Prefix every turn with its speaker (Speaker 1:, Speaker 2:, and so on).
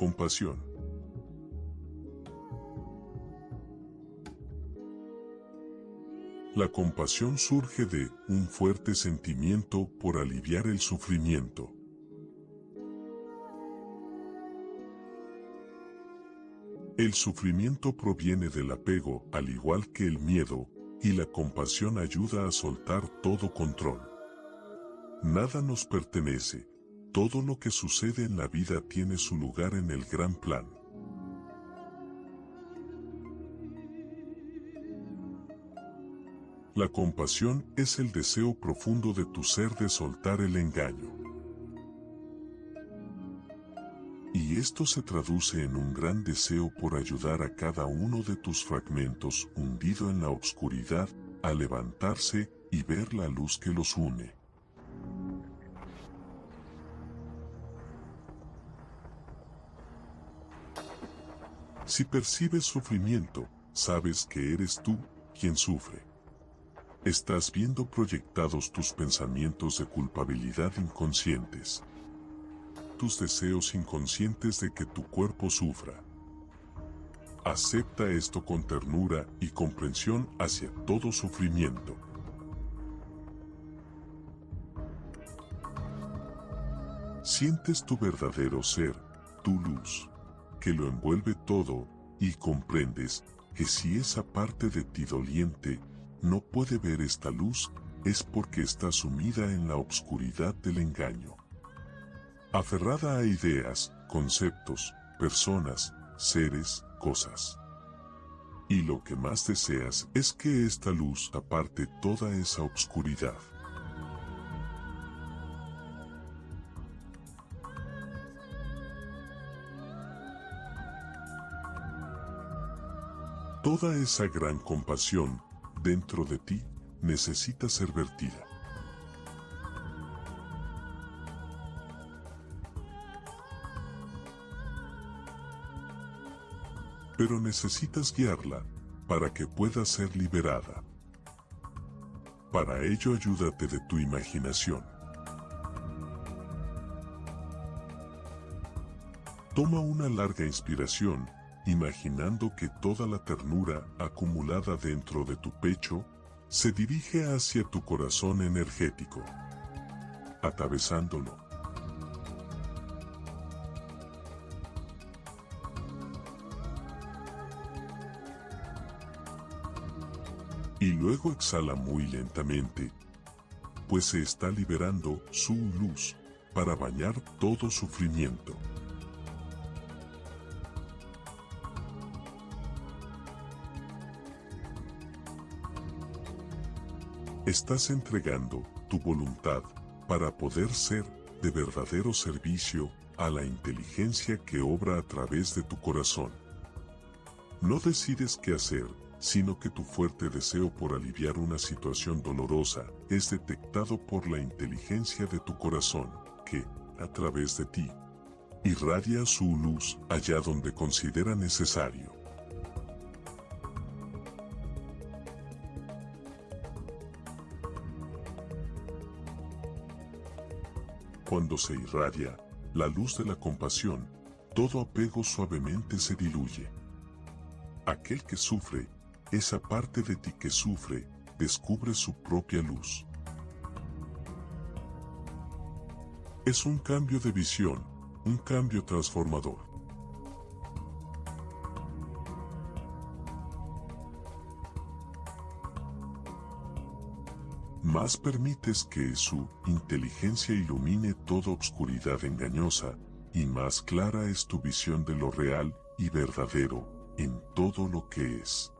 Speaker 1: Compasión. La compasión surge de un fuerte sentimiento por aliviar el sufrimiento. El sufrimiento proviene del apego, al igual que el miedo, y la compasión ayuda a soltar todo control. Nada nos pertenece, todo lo que sucede en la vida tiene su lugar en el gran plan. La compasión es el deseo profundo de tu ser de soltar el engaño. Y esto se traduce en un gran deseo por ayudar a cada uno de tus fragmentos hundido en la oscuridad a levantarse y ver la luz que los une. Si percibes sufrimiento, sabes que eres tú quien sufre. Estás viendo proyectados tus pensamientos de culpabilidad inconscientes. Tus deseos inconscientes de que tu cuerpo sufra. Acepta esto con ternura y comprensión hacia todo sufrimiento. Sientes tu verdadero ser, tu luz, que lo envuelve todo, y comprendes que si esa parte de ti doliente no puede ver esta luz, es porque está sumida en la obscuridad del engaño. Aferrada a ideas, conceptos, personas, seres, cosas. Y lo que más deseas es que esta luz aparte toda esa obscuridad. Toda esa gran compasión dentro de ti necesita ser vertida. Pero necesitas guiarla para que pueda ser liberada. Para ello ayúdate de tu imaginación. Toma una larga inspiración imaginando que toda la ternura acumulada dentro de tu pecho se dirige hacia tu corazón energético, atravesándolo. Y luego exhala muy lentamente, pues se está liberando su luz para bañar todo sufrimiento. Estás entregando tu voluntad para poder ser de verdadero servicio a la inteligencia que obra a través de tu corazón. No decides qué hacer, sino que tu fuerte deseo por aliviar una situación dolorosa es detectado por la inteligencia de tu corazón, que, a través de ti, irradia su luz allá donde considera necesario. Cuando se irradia la luz de la compasión, todo apego suavemente se diluye. Aquel que sufre, esa parte de ti que sufre, descubre su propia luz. Es un cambio de visión, un cambio transformador. Más permites que su inteligencia ilumine toda obscuridad engañosa, y más clara es tu visión de lo real y verdadero en todo lo que es.